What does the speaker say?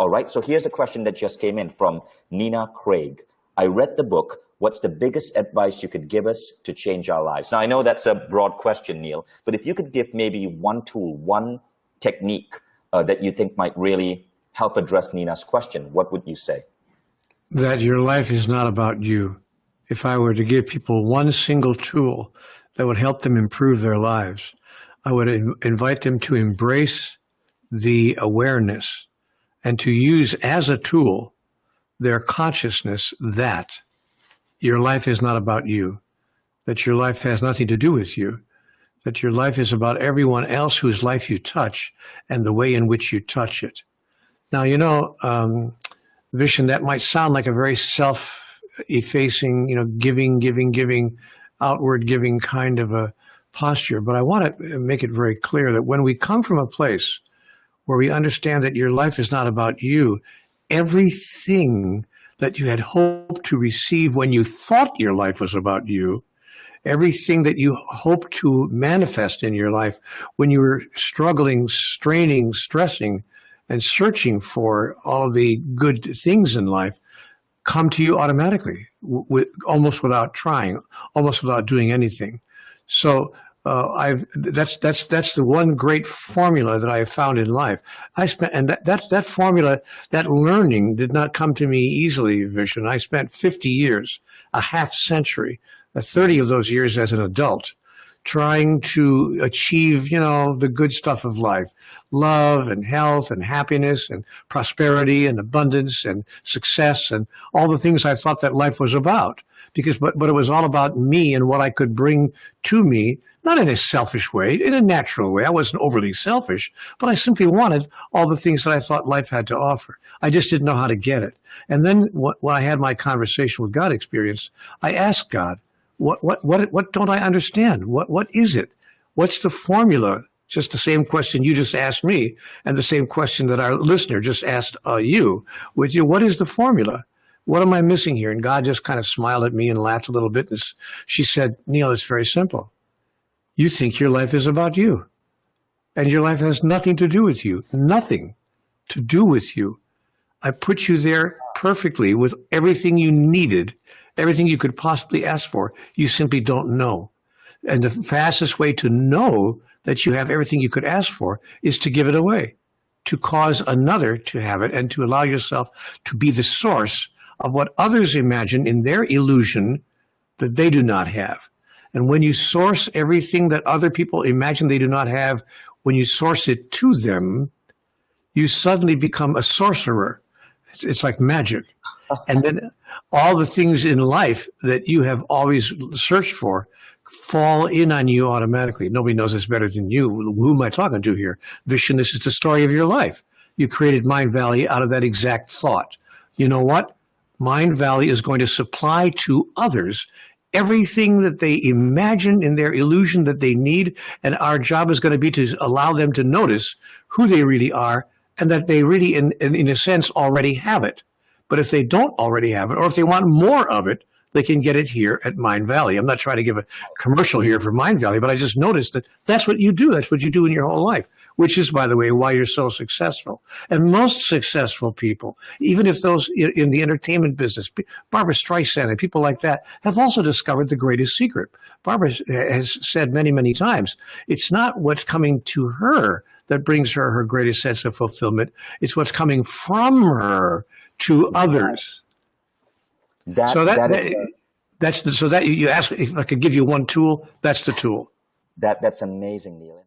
All right, so here's a question that just came in from Nina Craig. I read the book. What's the biggest advice you could give us to change our lives? Now, I know that's a broad question, Neale, but if you could give maybe one tool, one technique uh, that you think might really help address Nina's question, what would you say? That your life is not about you. If I were to give people one single tool that would help them improve their lives, I would invite them to embrace the awareness and to use as a tool their consciousness that your life is not about you, that your life has nothing to do with you, that your life is about everyone else whose life you touch and the way in which you touch it. Now, you know, um, Vishen, that might sound like a very self-effacing, you know, giving, giving, giving, outward giving kind of a posture, but I want to make it very clear that when we come from a place where we understand that your life is not about you. Everything that you had hoped to receive when you thought your life was about you, everything that you hoped to manifest in your life when you were struggling, straining, stressing, and searching for all of the good things in life, come to you automatically, with, almost without trying, almost without doing anything. So uh, I've that's that's that's the one great formula that I have found in life. I spent and that that that formula, that learning did not come to me easily, Vishen. I spent 50 years, a half century, uh, 30 of those years as an adult, trying to achieve, you know, the good stuff of life, love and health and happiness and prosperity and abundance and success and all the things I thought that life was about because but, but it was all about me and what I could bring to me, not in a selfish way, in a natural way. I wasn't overly selfish, but I simply wanted all the things that I thought life had to offer. I just didn't know how to get it. And then when I had my conversation with God experience, I asked God, what, what, what, what don't I understand? What, what is it? What's the formula just the same question you just asked me and the same question that our listener just asked uh, you, which is what is the formula? what am I missing here? And God just kind of smiled at me and laughed a little bit. And she said, Neale, it's very simple. You think your life is about you. And your life has nothing to do with you. Nothing to do with you. I put you there perfectly with everything you needed, everything you could possibly ask for. You simply don't know. And the fastest way to know that you have everything you could ask for is to give it away, to cause another to have it and to allow yourself to be the source of what others imagine in their illusion that they do not have. And when you source everything that other people imagine they do not have, when you source it to them, you suddenly become a sorcerer. It's, it's like magic. and then all the things in life that you have always searched for fall in on you automatically. Nobody knows this better than you. Who am I talking to here? Vishen, this is the story of your life. You created Mindvalley out of that exact thought. You know what? Mindvalley is going to supply to others everything that they imagine in their illusion that they need. And our job is going to be to allow them to notice who they really are and that they really, in, in, in a sense, already have it. But if they don't already have it, or if they want more of it, they can get it here at Mindvalley. I'm not trying to give a commercial here for Mindvalley, but I just noticed that that's what you do. That's what you do in your whole life, which is, by the way, why you're so successful. And most successful people, even if those in the entertainment business, Barbra Streisand and people like that, have also discovered the greatest secret. Barbra has said many, many times, it's not what's coming to her that brings her her greatest sense of fulfillment. It's what's coming from her to others. That, so that, that is, that's the, so that you ask if I could give you one tool, that's the tool. That that's amazing, Neale.